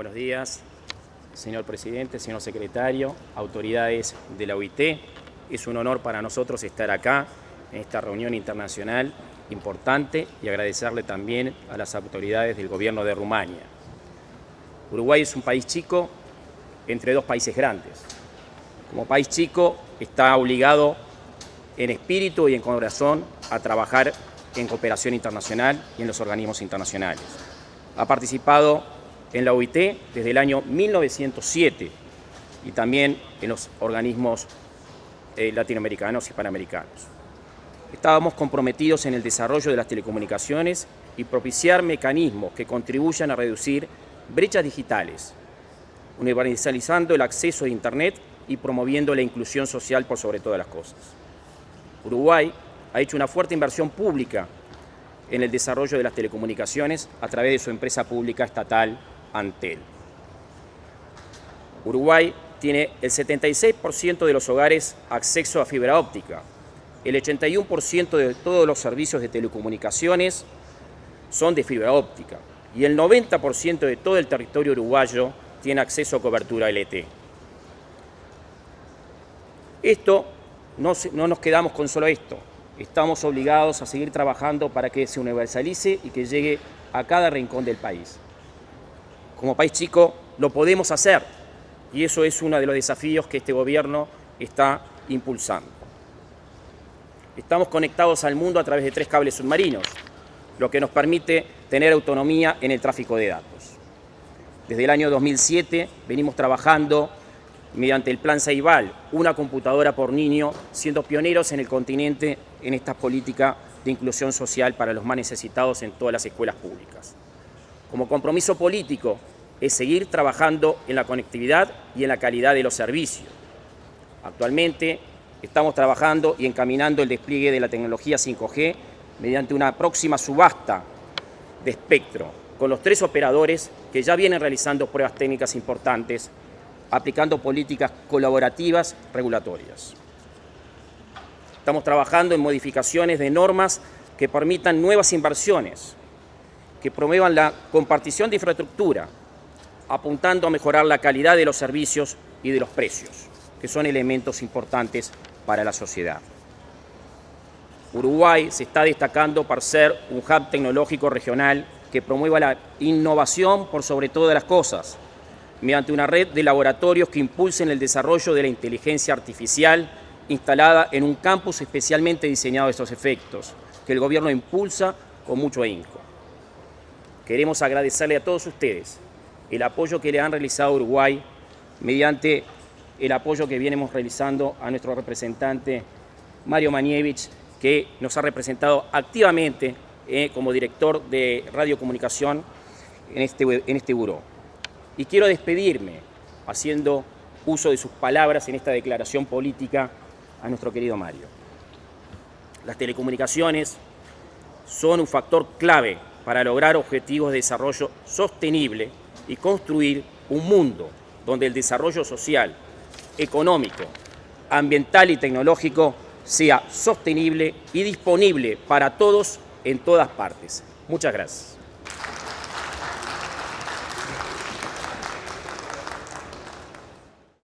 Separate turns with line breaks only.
Buenos días, señor presidente, señor secretario, autoridades de la OIT. Es un honor para nosotros estar acá en esta reunión internacional importante y agradecerle también a las autoridades del gobierno de Rumania. Uruguay es un país chico entre dos países grandes. Como país chico está obligado en espíritu y en corazón a trabajar en cooperación internacional y en los organismos internacionales. Ha participado en la OIT desde el año 1907 y también en los organismos eh, latinoamericanos y panamericanos. Estábamos comprometidos en el desarrollo de las telecomunicaciones y propiciar mecanismos que contribuyan a reducir brechas digitales, universalizando el acceso a Internet y promoviendo la inclusión social por sobre todas las cosas. Uruguay ha hecho una fuerte inversión pública en el desarrollo de las telecomunicaciones a través de su empresa pública estatal Antel. Uruguay tiene el 76% de los hogares acceso a fibra óptica, el 81% de todos los servicios de telecomunicaciones son de fibra óptica y el 90% de todo el territorio uruguayo tiene acceso a cobertura LTE. Esto, no, no nos quedamos con solo esto, estamos obligados a seguir trabajando para que se universalice y que llegue a cada rincón del país. Como país chico lo podemos hacer y eso es uno de los desafíos que este gobierno está impulsando. Estamos conectados al mundo a través de tres cables submarinos, lo que nos permite tener autonomía en el tráfico de datos. Desde el año 2007 venimos trabajando mediante el Plan Ceibal, una computadora por niño, siendo pioneros en el continente en esta política de inclusión social para los más necesitados en todas las escuelas públicas. Como compromiso político es seguir trabajando en la conectividad y en la calidad de los servicios. Actualmente estamos trabajando y encaminando el despliegue de la tecnología 5G mediante una próxima subasta de espectro con los tres operadores que ya vienen realizando pruebas técnicas importantes aplicando políticas colaborativas regulatorias. Estamos trabajando en modificaciones de normas que permitan nuevas inversiones, que promuevan la compartición de infraestructura, apuntando a mejorar la calidad de los servicios y de los precios, que son elementos importantes para la sociedad. Uruguay se está destacando por ser un hub tecnológico regional que promueva la innovación por sobre todas las cosas, mediante una red de laboratorios que impulsen el desarrollo de la inteligencia artificial instalada en un campus especialmente diseñado a estos efectos, que el gobierno impulsa con mucho ahínco. Queremos agradecerle a todos ustedes el apoyo que le han realizado a Uruguay mediante el apoyo que vienemos realizando a nuestro representante Mario Manievich, que nos ha representado activamente eh, como director de radiocomunicación en este, en este buró. Y quiero despedirme haciendo uso de sus palabras en esta declaración política a nuestro querido Mario. Las telecomunicaciones son un factor clave para lograr objetivos de desarrollo sostenible y construir un mundo donde el desarrollo social, económico, ambiental y tecnológico sea sostenible y disponible para todos en todas partes. Muchas gracias.